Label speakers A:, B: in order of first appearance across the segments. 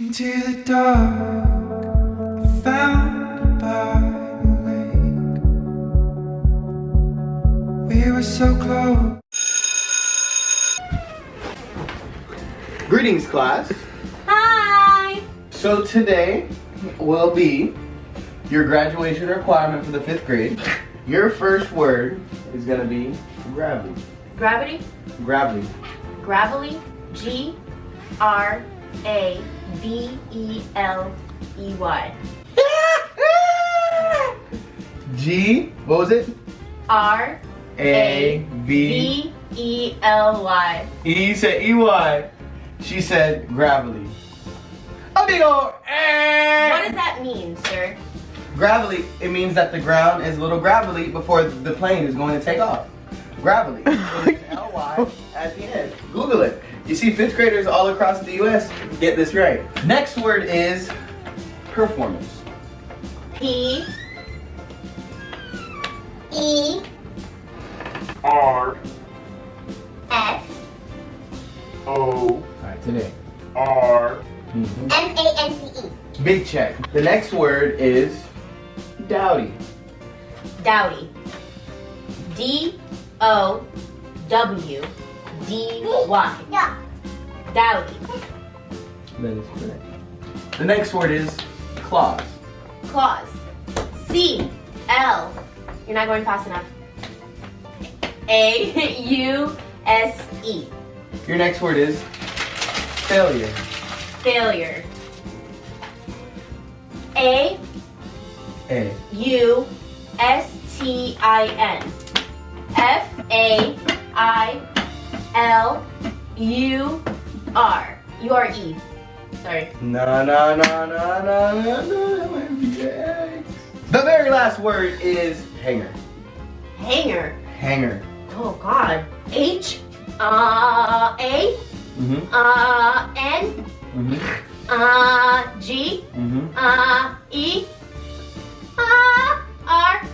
A: Into the dark, found by the lake. We were so close.
B: Greetings, class.
C: Hi!
B: So today will be your graduation requirement for the fifth grade. Your first word is gonna be gravity.
C: Gravity?
B: Gravity.
C: Gravelly? G R A V E L E Y.
B: G. What was it?
C: R
B: A V
C: V E L Y.
B: E said E Y. She said gravity. Amigo. eh.
C: What does that mean, sir?
B: Gravity. It means that the ground is a little gravelly before the plane is going to take off. Gravity. L Y at the end. Google it. You see fifth graders all across the U.S. get this right. Next word is performance.
C: P E
D: R
C: S
D: O
B: All right, today.
D: R mm-hmm.
C: M A N C E.
B: Big check. The next word is dowdy.
C: Dowdy. D O W D Y. Dowdy.
B: That is correct. The next word is claws.
C: Claws. C L. You're not going fast enough. A U S E.
B: Your next word is failure.
C: Failure. A
B: A.
C: U S T I N. F A I L U R. U R E. Sorry.
B: No, no, no, no, no, no, no, no. The very last word is hanger.
C: Hanger.
B: Hanger.
C: Oh God. H uh A
B: Mm-hmm.
C: uh N
B: Mm-hmm.
C: uh G
B: Mm-hmm.
C: uh E uh R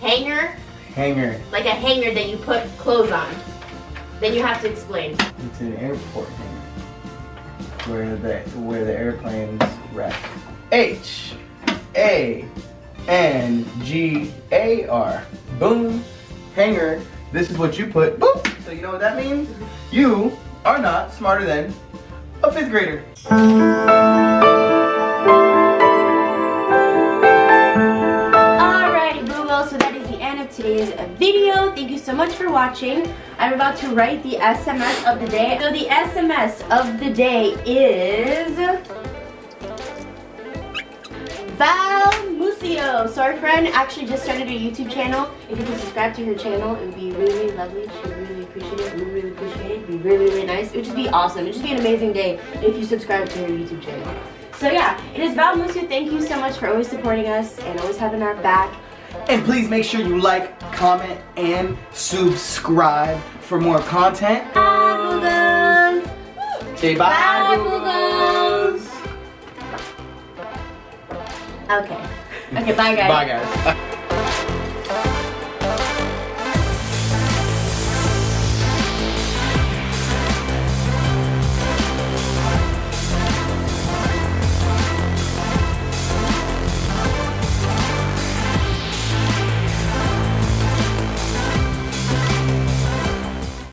C: Hanger,
B: Hanger.
C: like a hanger that you put clothes on. Then you have to explain.
B: It's an airport hangar. Where the where the airplanes rest. H A N G A R. Boom. Hanger. This is what you put. Boom. So you know what that means? You are not smarter than a fifth grader.
C: Video. Thank you so much for watching. I'm about to write the SMS of the day. So the SMS of the day is Val Musio. So our friend actually just started a YouTube channel. If you can subscribe to her channel, it would be really lovely. She would really appreciate it. We would really appreciate it. It'd be really, really nice. It would just be awesome. It would just be an amazing day if you subscribe to her YouTube channel. So yeah, it is Val Musio. Thank you so much for always supporting us and always having our back.
B: And please make sure you like, comment, and subscribe for more content.
C: Bye, Googles!
B: Say bye,
C: Bye,
B: Googles.
C: Okay. Okay, bye guys.
B: Bye, guys.